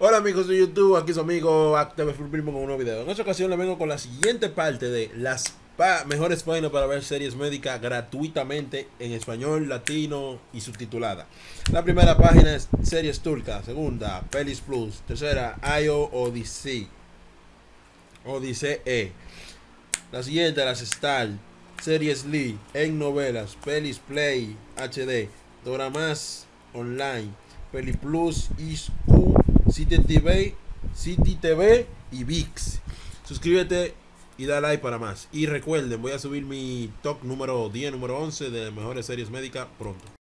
Hola amigos de YouTube, aquí su amigo Active Primo con un nuevo video. En esta ocasión le vengo con la siguiente parte de las mejores páginas para ver series médicas gratuitamente en español, latino y subtitulada. La primera página es Series Turcas, segunda Pelis Plus, tercera IO Odyssey, Odyssey E. La siguiente las Star, Series Lee, en novelas, Pelis Play HD, Doramas Online, Peli Plus, ISU City TV, City TV y VIX. Suscríbete y da like para más. Y recuerden, voy a subir mi top número 10, número 11 de mejores series médicas pronto.